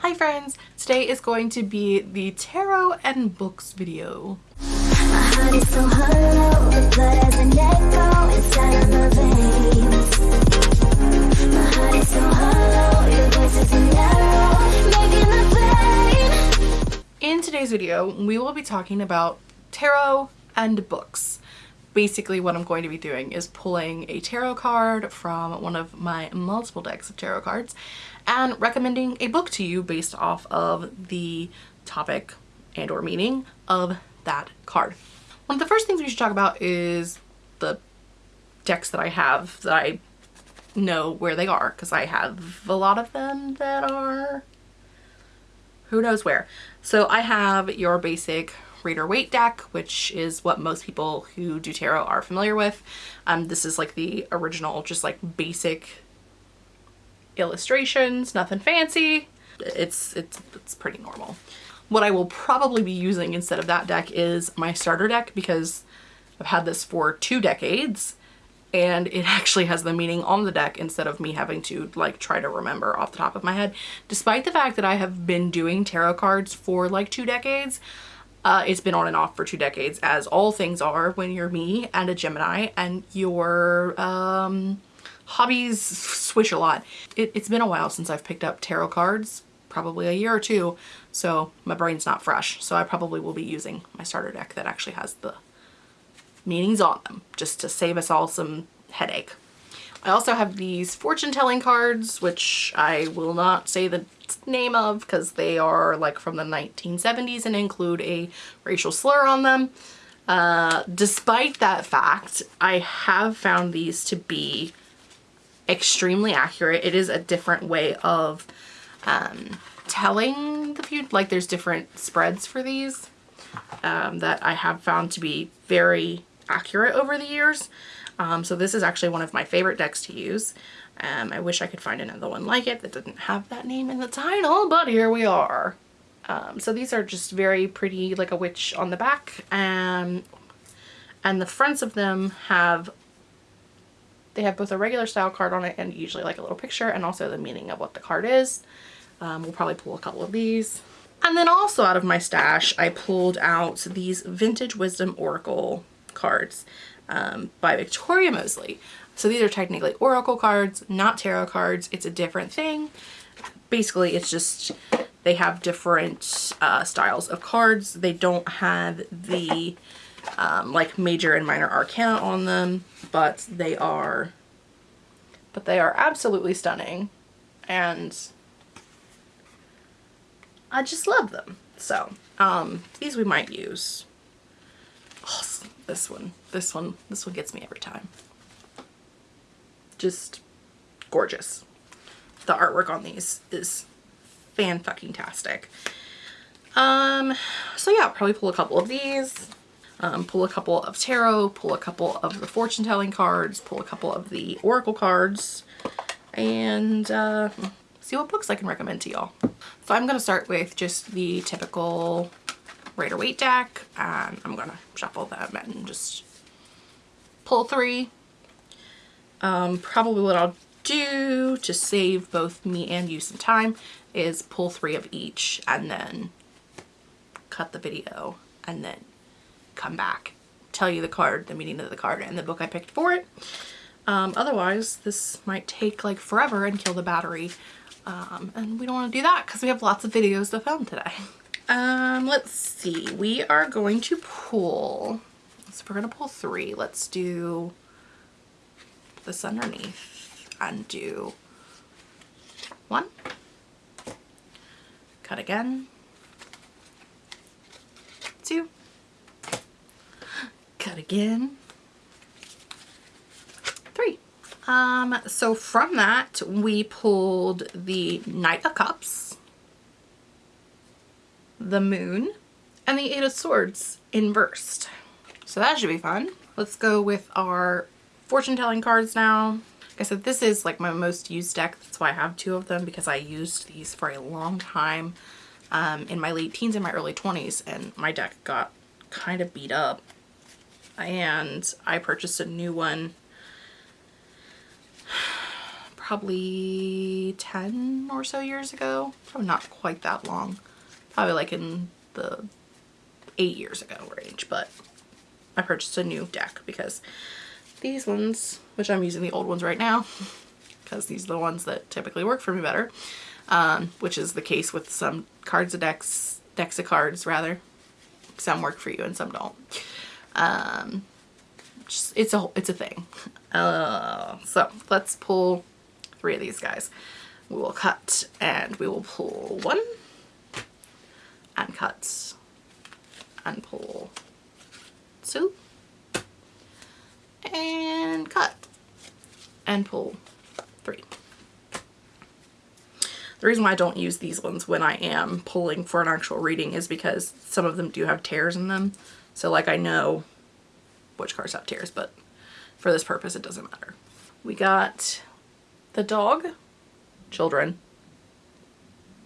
Hi friends! Today is going to be the tarot and books video. In today's video, we will be talking about tarot and books basically what I'm going to be doing is pulling a tarot card from one of my multiple decks of tarot cards and recommending a book to you based off of the topic and or meaning of that card. One of the first things we should talk about is the decks that I have that I know where they are because I have a lot of them that are who knows where. So I have your basic Rider-Waite deck, which is what most people who do tarot are familiar with. Um, this is like the original, just like basic illustrations, nothing fancy. It's, it's, it's pretty normal. What I will probably be using instead of that deck is my starter deck because I've had this for two decades and it actually has the meaning on the deck instead of me having to like try to remember off the top of my head. Despite the fact that I have been doing tarot cards for like two decades, uh, it's been on and off for two decades, as all things are when you're me and a Gemini and your um, hobbies switch a lot. It, it's been a while since I've picked up tarot cards, probably a year or two, so my brain's not fresh. So I probably will be using my starter deck that actually has the meanings on them, just to save us all some headache. I also have these fortune telling cards, which I will not say the name of because they are like from the 1970s and include a racial slur on them. Uh, despite that fact, I have found these to be extremely accurate. It is a different way of um, telling the future. Like there's different spreads for these um, that I have found to be very accurate over the years. Um, so this is actually one of my favorite decks to use. Um, I wish I could find another one like it that didn't have that name in the title, but here we are. Um, so these are just very pretty, like a witch on the back, and and the fronts of them have they have both a regular style card on it and usually like a little picture and also the meaning of what the card is. Um, we'll probably pull a couple of these. And then also out of my stash, I pulled out these Vintage Wisdom Oracle cards um, by Victoria Mosley. So these are technically oracle cards, not tarot cards. It's a different thing. Basically, it's just they have different uh, styles of cards. They don't have the um, like major and minor arcana on them, but they are but they are absolutely stunning and I just love them. So um, these we might use. This one, this one, this one gets me every time. Just gorgeous. The artwork on these is fan-fucking-tastic. Um, so yeah, probably pull a couple of these, um, pull a couple of tarot, pull a couple of the fortune telling cards, pull a couple of the oracle cards, and uh, see what books I can recommend to y'all. So I'm going to start with just the typical Rider-Waite deck and I'm gonna shuffle them and just pull three. Um, probably what I'll do to save both me and you some time is pull three of each and then cut the video and then come back tell you the card the meaning of the card and the book I picked for it um, otherwise this might take like forever and kill the battery um, and we don't want to do that because we have lots of videos to film today Um, let's see. We are going to pull, so we're going to pull three. Let's do this underneath and do one. Cut again. Two. Again. Three. Um, so from that, we pulled the Knight of Cups the moon, and the eight of swords inversed. So that should be fun. Let's go with our fortune telling cards now. Like I said, this is like my most used deck. That's why I have two of them because I used these for a long time um, in my late teens and my early 20s and my deck got kind of beat up. And I purchased a new one probably 10 or so years ago. Probably not quite that long. Probably like in the eight years ago range, but I purchased a new deck because these ones, which I'm using the old ones right now, because these are the ones that typically work for me better, um, which is the case with some cards of decks, decks of cards rather. Some work for you and some don't. Um, just, it's a it's a thing. Uh, so let's pull three of these guys. We will cut and we will pull one and cut and pull two and cut and pull three. The reason why I don't use these ones when I am pulling for an actual reading is because some of them do have tears in them. So like I know which cards have tears, but for this purpose it doesn't matter. We got the dog, children,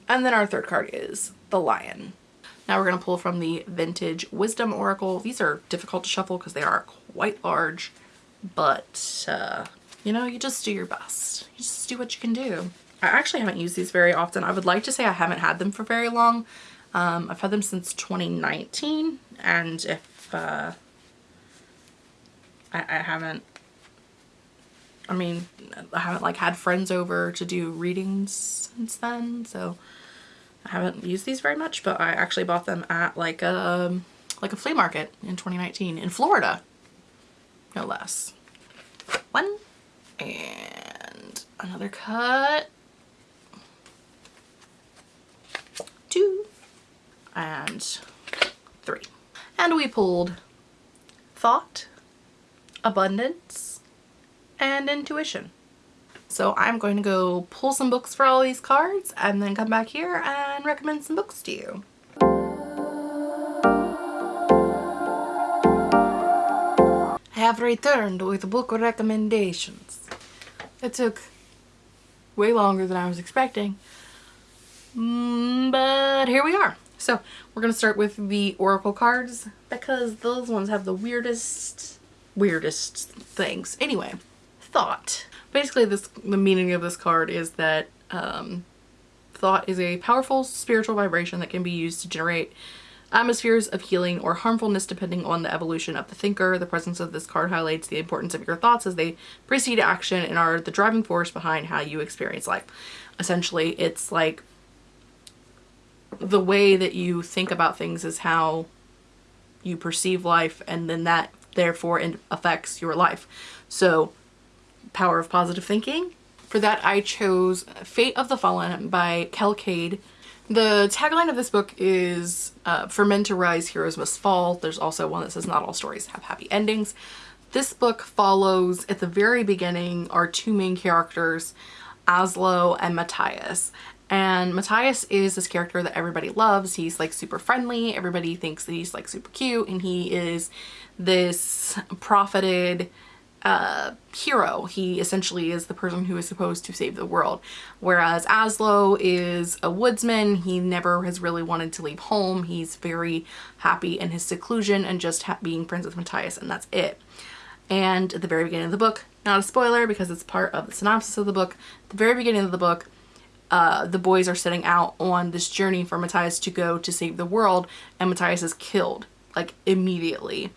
and then our third card is the lion. Now we're going to pull from the Vintage Wisdom Oracle. These are difficult to shuffle because they are quite large, but uh, you know, you just do your best. You just do what you can do. I actually haven't used these very often. I would like to say I haven't had them for very long. Um, I've had them since 2019 and if uh, I, I haven't I mean, I haven't like had friends over to do readings since then, so I haven't used these very much, but I actually bought them at like a, um, like a flea market in 2019 in Florida, no less. One and another cut. Two and three. And we pulled thought, abundance, and intuition. So I'm going to go pull some books for all these cards and then come back here and recommend some books to you. I have returned with book recommendations. It took way longer than I was expecting, mm, but here we are. So we're going to start with the Oracle cards because those ones have the weirdest, weirdest things. Anyway, thought basically this the meaning of this card is that um, thought is a powerful spiritual vibration that can be used to generate atmospheres of healing or harmfulness depending on the evolution of the thinker. The presence of this card highlights the importance of your thoughts as they precede action and are the driving force behind how you experience life. Essentially, it's like the way that you think about things is how you perceive life and then that therefore affects your life. So Power of Positive Thinking. For that, I chose Fate of the Fallen by Kel Kade. The tagline of this book is uh, For men to rise, heroes must fall. There's also one that says not all stories have happy endings. This book follows, at the very beginning, our two main characters, Aslo and Matthias. And Matthias is this character that everybody loves. He's like super friendly. Everybody thinks that he's like super cute and he is this profited uh, hero. He essentially is the person who is supposed to save the world. Whereas Aslo is a woodsman. He never has really wanted to leave home. He's very happy in his seclusion and just being friends with Matthias and that's it. And at the very beginning of the book, not a spoiler because it's part of the synopsis of the book, at the very beginning of the book, uh, the boys are setting out on this journey for Matthias to go to save the world and Matthias is killed like immediately.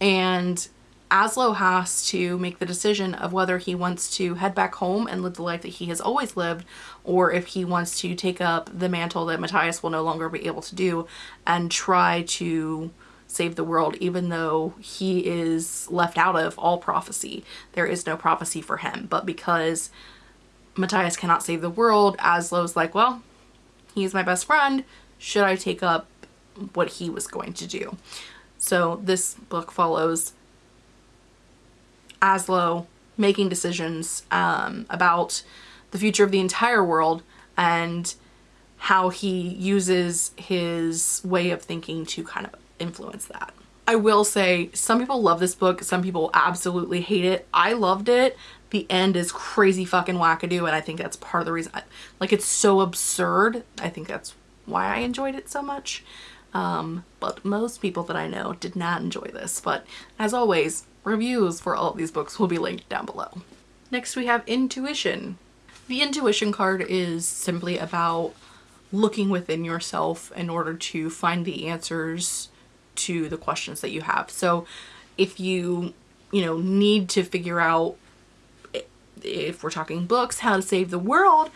And Aslo has to make the decision of whether he wants to head back home and live the life that he has always lived or if he wants to take up the mantle that Matthias will no longer be able to do and try to save the world even though he is left out of all prophecy. There is no prophecy for him but because Matthias cannot save the world, Aslo's like, well, he's my best friend. Should I take up what he was going to do? So this book follows Aslo making decisions um, about the future of the entire world and how he uses his way of thinking to kind of influence that. I will say some people love this book, some people absolutely hate it. I loved it. The end is crazy fucking wackadoo and I think that's part of the reason. I, like it's so absurd. I think that's why I enjoyed it so much. Um, but most people that I know did not enjoy this. But as always, Reviews for all of these books will be linked down below. Next we have Intuition The intuition card is simply about looking within yourself in order to find the answers to the questions that you have. So if you, you know, need to figure out if we're talking books, how to save the world,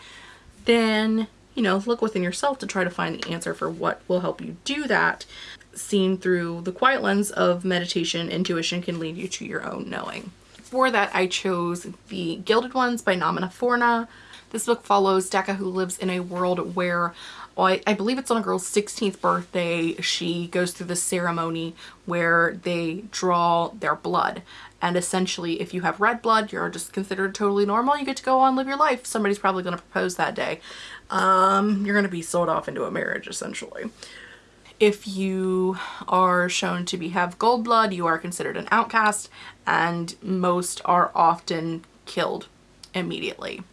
then, you know, look within yourself to try to find the answer for what will help you do that. Seen through the quiet lens of meditation, intuition can lead you to your own knowing. For that, I chose The Gilded Ones by Namina Forna. This book follows Deka who lives in a world where I, I believe it's on a girl's 16th birthday. She goes through the ceremony where they draw their blood. And essentially, if you have red blood, you're just considered totally normal. You get to go on live your life. Somebody's probably going to propose that day. Um, you're going to be sold off into a marriage, essentially. If you are shown to be have gold blood, you are considered an outcast, and most are often killed immediately.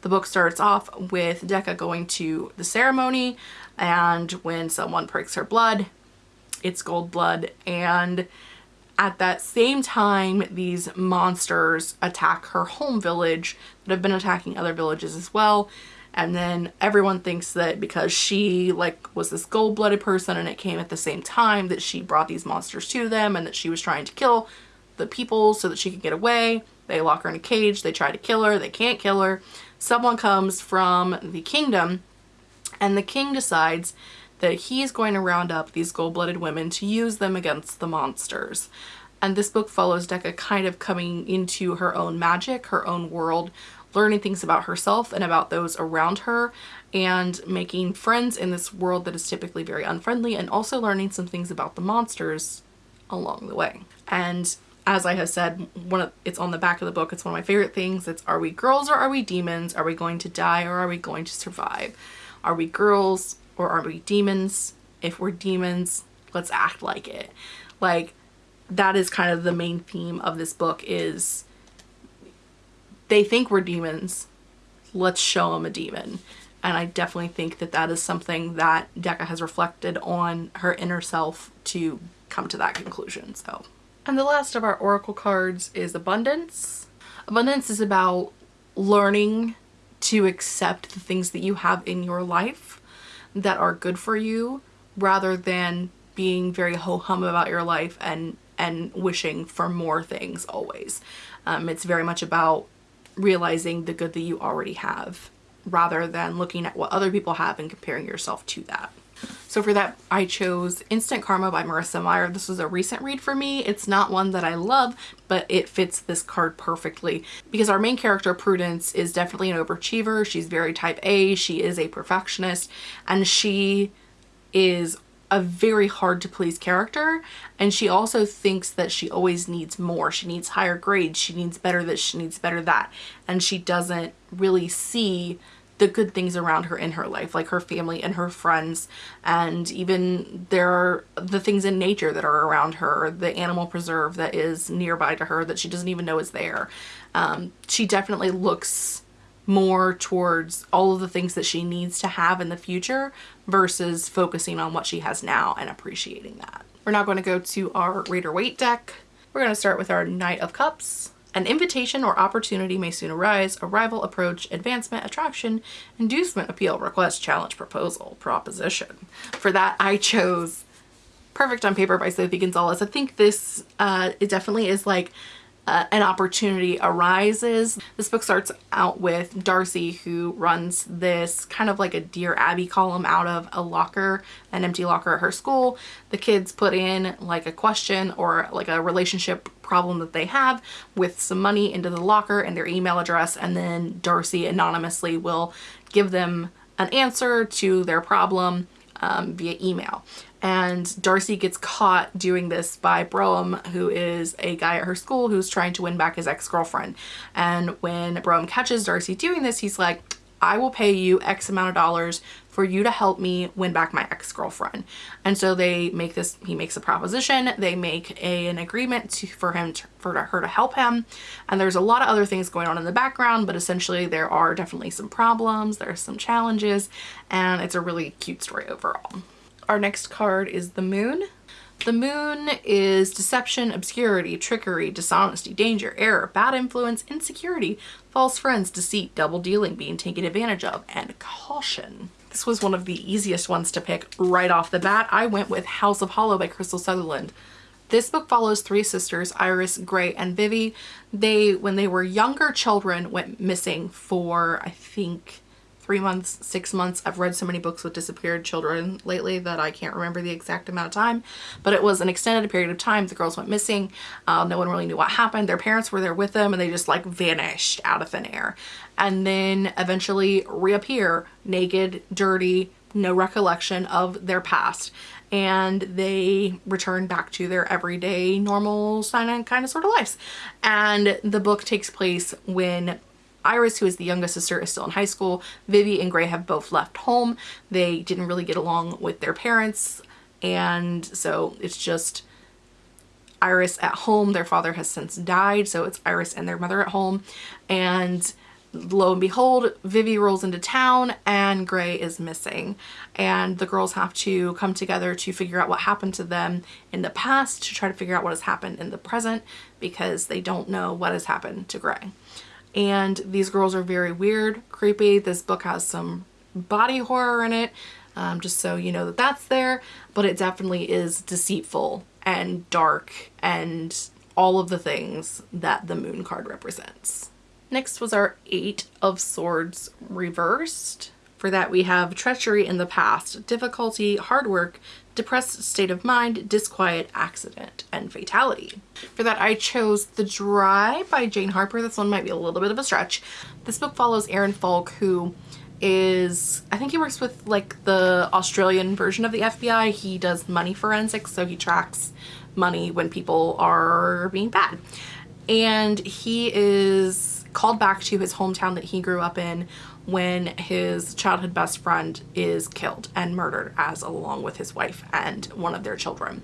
The book starts off with Deka going to the ceremony and when someone pricks her blood, it's gold blood and at that same time these monsters attack her home village that have been attacking other villages as well and then everyone thinks that because she like was this gold-blooded person and it came at the same time that she brought these monsters to them and that she was trying to kill the people so that she could get away. They lock her in a cage, they try to kill her, they can't kill her someone comes from the kingdom and the king decides that he's going to round up these gold-blooded women to use them against the monsters. And this book follows Deka kind of coming into her own magic, her own world, learning things about herself and about those around her and making friends in this world that is typically very unfriendly and also learning some things about the monsters along the way. And as I have said, one of, it's on the back of the book. It's one of my favorite things. It's are we girls or are we demons? Are we going to die or are we going to survive? Are we girls or are we demons? If we're demons, let's act like it. Like that is kind of the main theme of this book is they think we're demons. Let's show them a demon. And I definitely think that that is something that Deka has reflected on her inner self to come to that conclusion. So and the last of our oracle cards is abundance. Abundance is about learning to accept the things that you have in your life that are good for you rather than being very ho-hum about your life and and wishing for more things always. Um, it's very much about realizing the good that you already have rather than looking at what other people have and comparing yourself to that. So for that, I chose Instant Karma by Marissa Meyer. This was a recent read for me. It's not one that I love, but it fits this card perfectly because our main character, Prudence, is definitely an overachiever. She's very type A. She is a perfectionist and she is a very hard to please character and she also thinks that she always needs more she needs higher grades she needs better this she needs better that and she doesn't really see the good things around her in her life, like her family and her friends, and even there are the things in nature that are around her, the animal preserve that is nearby to her that she doesn't even know is there. Um, she definitely looks more towards all of the things that she needs to have in the future versus focusing on what she has now and appreciating that. We're now going to go to our Rider Waite deck. We're going to start with our Knight of Cups. An invitation or opportunity may soon arise, arrival, approach, advancement, attraction, inducement, appeal, request, challenge, proposal, proposition. For that, I chose Perfect on Paper by Sophie Gonzalez. I think this, uh, it definitely is like uh, an opportunity arises. This book starts out with Darcy who runs this kind of like a Dear Abby column out of a locker, an empty locker at her school. The kids put in like a question or like a relationship problem that they have with some money into the locker and their email address and then Darcy anonymously will give them an answer to their problem um, via email and Darcy gets caught doing this by Brougham, who is a guy at her school who's trying to win back his ex-girlfriend. And when Brougham catches Darcy doing this, he's like, I will pay you X amount of dollars for you to help me win back my ex-girlfriend. And so they make this, he makes a proposition, they make a, an agreement to, for him, to, for her to help him. And there's a lot of other things going on in the background, but essentially there are definitely some problems, there's some challenges, and it's a really cute story overall. Our next card is the moon. The moon is deception, obscurity, trickery, dishonesty, danger, error, bad influence, insecurity, false friends, deceit, double dealing, being taken advantage of, and caution. This was one of the easiest ones to pick right off the bat. I went with House of Hollow by Krystal Sutherland. This book follows three sisters, Iris, Grey, and Vivi. They, when they were younger children, went missing for, I think, three months, six months. I've read so many books with disappeared children lately that I can't remember the exact amount of time, but it was an extended period of time. The girls went missing. Uh, no one really knew what happened. Their parents were there with them and they just like vanished out of thin air and then eventually reappear naked, dirty, no recollection of their past and they return back to their everyday normal kind of sort of lives and the book takes place when Iris, who is the youngest sister, is still in high school. Vivi and Grey have both left home. They didn't really get along with their parents. And so it's just Iris at home. Their father has since died. So it's Iris and their mother at home. And lo and behold, Vivi rolls into town and Grey is missing. And the girls have to come together to figure out what happened to them in the past to try to figure out what has happened in the present because they don't know what has happened to Grey and these girls are very weird, creepy. This book has some body horror in it, um, just so you know that that's there, but it definitely is deceitful and dark and all of the things that the moon card represents. Next was our Eight of Swords reversed. For that we have treachery in the past, difficulty, hard work, depressed state of mind, disquiet, accident, and fatality. For that I chose The Dry by Jane Harper. This one might be a little bit of a stretch. This book follows Aaron Falk who is, I think he works with like the Australian version of the FBI. He does money forensics, so he tracks money when people are being bad. And he is called back to his hometown that he grew up in when his childhood best friend is killed and murdered as along with his wife and one of their children.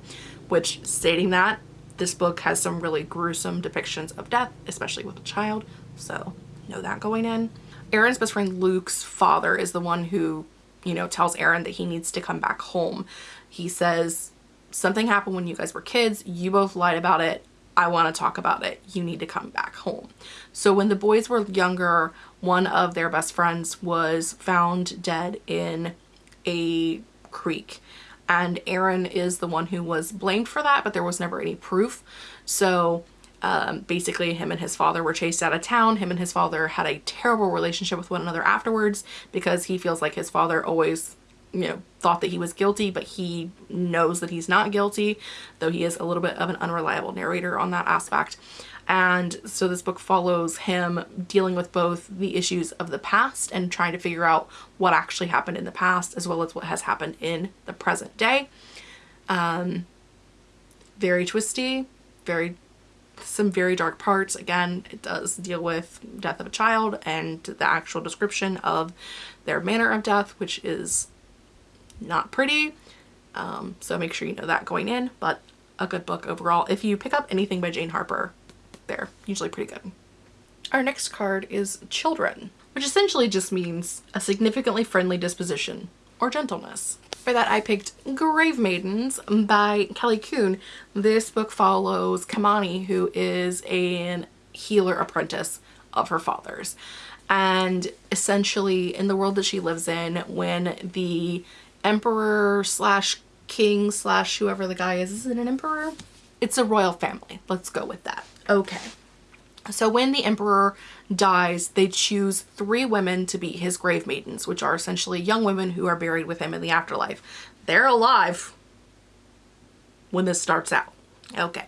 Which stating that this book has some really gruesome depictions of death especially with a child so know that going in. Aaron's best friend Luke's father is the one who you know tells Aaron that he needs to come back home. He says something happened when you guys were kids. You both lied about it. I want to talk about it. You need to come back home. So when the boys were younger, one of their best friends was found dead in a creek. And Aaron is the one who was blamed for that but there was never any proof. So um, basically him and his father were chased out of town. Him and his father had a terrible relationship with one another afterwards because he feels like his father always you know thought that he was guilty but he knows that he's not guilty though he is a little bit of an unreliable narrator on that aspect and so this book follows him dealing with both the issues of the past and trying to figure out what actually happened in the past as well as what has happened in the present day um, very twisty very some very dark parts again it does deal with death of a child and the actual description of their manner of death which is not pretty. Um, so make sure you know that going in, but a good book overall. If you pick up anything by Jane Harper, they're usually pretty good. Our next card is Children, which essentially just means a significantly friendly disposition or gentleness. For that I picked Grave Maidens by Kelly Coon. This book follows Kamani who is an healer apprentice of her father's and essentially in the world that she lives in when the emperor slash king slash whoever the guy is. Is it an emperor? It's a royal family. Let's go with that. Okay. So when the emperor dies, they choose three women to be his grave maidens, which are essentially young women who are buried with him in the afterlife. They're alive when this starts out. Okay.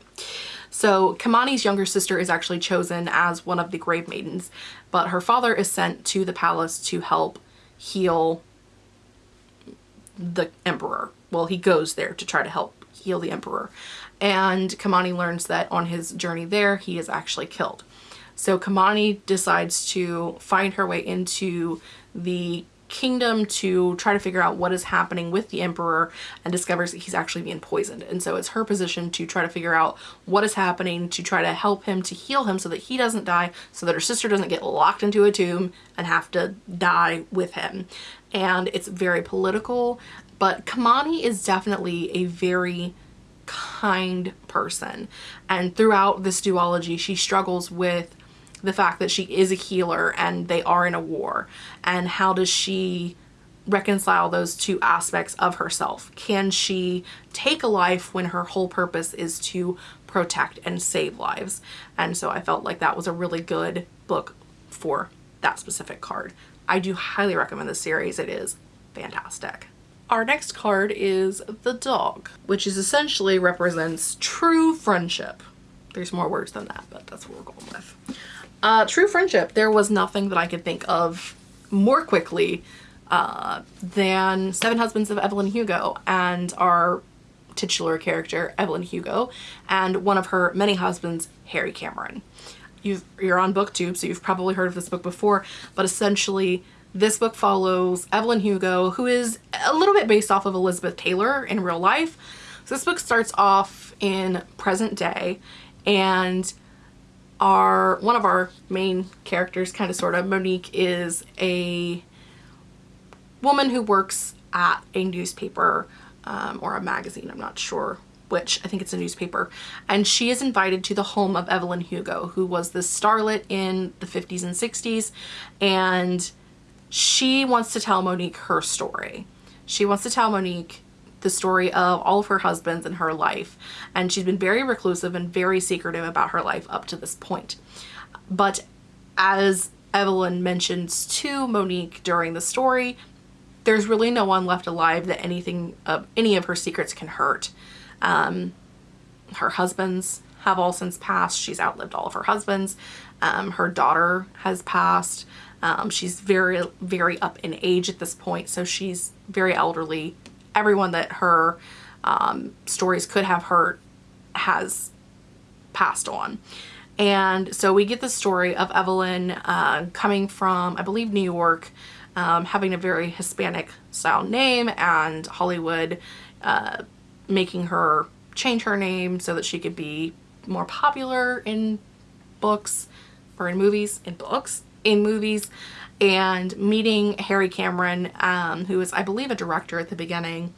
So Kamani's younger sister is actually chosen as one of the grave maidens, but her father is sent to the palace to help heal the emperor. Well, he goes there to try to help heal the emperor. And Kamani learns that on his journey there, he is actually killed. So Kamani decides to find her way into the kingdom to try to figure out what is happening with the emperor and discovers that he's actually being poisoned and so it's her position to try to figure out what is happening to try to help him to heal him so that he doesn't die so that her sister doesn't get locked into a tomb and have to die with him and it's very political but Kamani is definitely a very kind person. And throughout this duology, she struggles with the fact that she is a healer and they are in a war. And how does she reconcile those two aspects of herself? Can she take a life when her whole purpose is to protect and save lives? And so I felt like that was a really good book for that specific card. I do highly recommend the series. It is fantastic. Our next card is the dog, which is essentially represents true friendship. There's more words than that, but that's what we're going with. Uh, true friendship. There was nothing that I could think of more quickly uh, than Seven Husbands of Evelyn Hugo and our titular character, Evelyn Hugo, and one of her many husbands, Harry Cameron. you are on booktube so you've probably heard of this book before but essentially this book follows Evelyn Hugo who is a little bit based off of Elizabeth Taylor in real life. So this book starts off in present day and our one of our main characters kind of sort of Monique is a woman who works at a newspaper um, or a magazine I'm not sure which I think it's a newspaper, and she is invited to the home of Evelyn Hugo, who was this starlet in the 50s and 60s, and she wants to tell Monique her story. She wants to tell Monique the story of all of her husbands in her life, and she's been very reclusive and very secretive about her life up to this point. But as Evelyn mentions to Monique during the story, there's really no one left alive that anything of any of her secrets can hurt. Um, her husbands have all since passed. She's outlived all of her husbands. Um, her daughter has passed. Um, she's very, very up in age at this point, so she's very elderly. Everyone that her um, stories could have hurt has passed on. And so we get the story of Evelyn uh, coming from, I believe, New York, um, having a very Hispanic style name and Hollywood uh, making her change her name so that she could be more popular in books or in movies, in books, in movies, and meeting Harry Cameron, um, who is, I believe, a director at the beginning.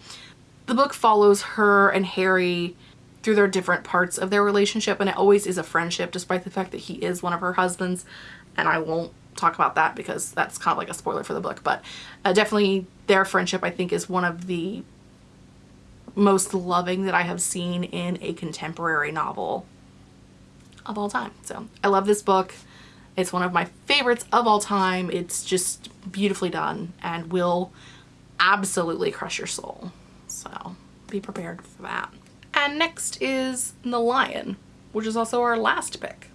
The book follows her and Harry through their different parts of their relationship, and it always is a friendship, despite the fact that he is one of her husbands, and I won't talk about that because that's kind of like a spoiler for the book, but uh, definitely their friendship, I think, is one of the most loving that I have seen in a contemporary novel of all time. So I love this book. It's one of my favorites of all time. It's just beautifully done and will absolutely crush your soul. So be prepared for that. And next is The Lion, which is also our last pick.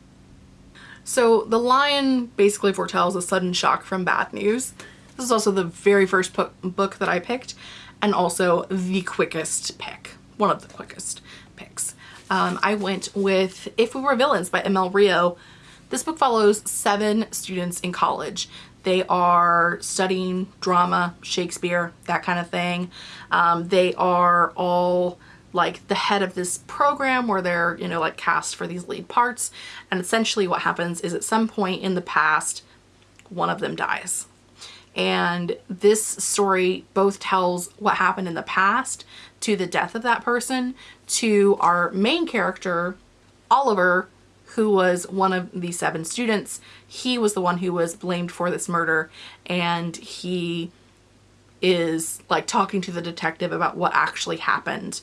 So The Lion basically foretells a sudden shock from bad news. This is also the very first book that I picked and also the quickest pick, one of the quickest picks. Um, I went with If We Were Villains by ML Rio. This book follows seven students in college. They are studying drama, Shakespeare, that kind of thing. Um, they are all like the head of this program where they're, you know, like cast for these lead parts. And essentially what happens is at some point in the past, one of them dies. And this story both tells what happened in the past to the death of that person to our main character, Oliver, who was one of the seven students. He was the one who was blamed for this murder and he is like talking to the detective about what actually happened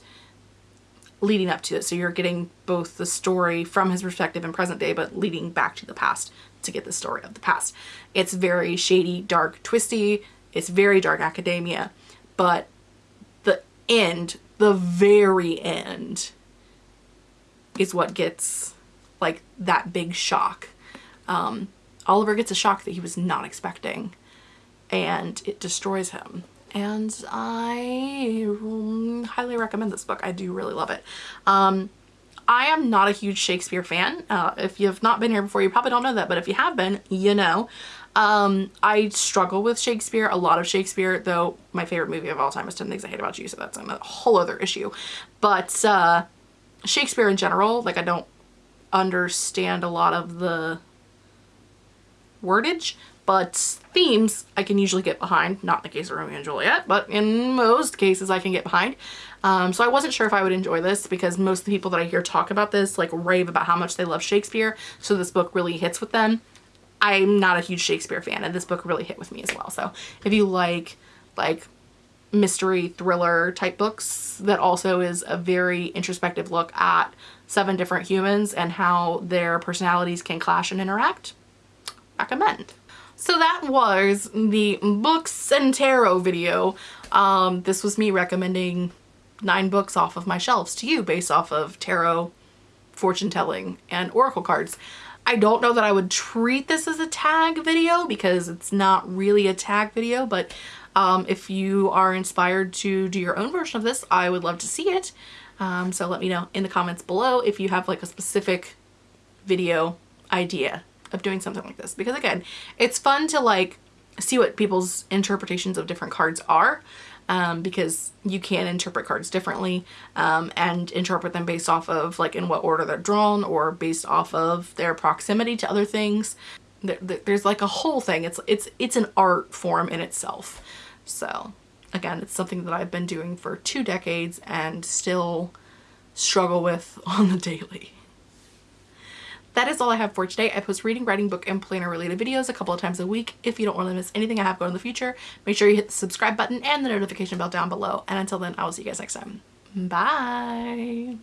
leading up to it. So you're getting both the story from his perspective in present day, but leading back to the past to get the story of the past. It's very shady, dark, twisty. It's very dark academia, but the end, the very end is what gets like that big shock. Um, Oliver gets a shock that he was not expecting and it destroys him and I highly recommend this book. I do really love it. Um, I am not a huge Shakespeare fan. Uh, if you've not been here before, you probably don't know that, but if you have been, you know. Um, I struggle with Shakespeare, a lot of Shakespeare, though my favorite movie of all time is 10 Things I Hate About You, so that's a whole other issue. But uh, Shakespeare in general, like I don't understand a lot of the wordage, but themes I can usually get behind. Not in the case of Romeo and Juliet, but in most cases I can get behind. Um, so I wasn't sure if I would enjoy this because most of the people that I hear talk about this like rave about how much they love Shakespeare. So this book really hits with them. I'm not a huge Shakespeare fan and this book really hit with me as well. So if you like like mystery thriller type books that also is a very introspective look at seven different humans and how their personalities can clash and interact, recommend. So that was the books and tarot video. Um, this was me recommending nine books off of my shelves to you based off of tarot, fortune telling, and oracle cards. I don't know that I would treat this as a tag video because it's not really a tag video, but um, if you are inspired to do your own version of this, I would love to see it. Um, so let me know in the comments below if you have like a specific video idea of doing something like this. Because again, it's fun to like see what people's interpretations of different cards are um, because you can interpret cards differently um, and interpret them based off of like in what order they're drawn or based off of their proximity to other things. there's like a whole thing. It's, it's, it's an art form in itself. So Again, it's something that I've been doing for two decades and still struggle with on the daily. That is all I have for today. I post reading, writing, book, and planner related videos a couple of times a week. If you don't want to miss anything I have going in the future, make sure you hit the subscribe button and the notification bell down below. And until then, I will see you guys next time. Bye!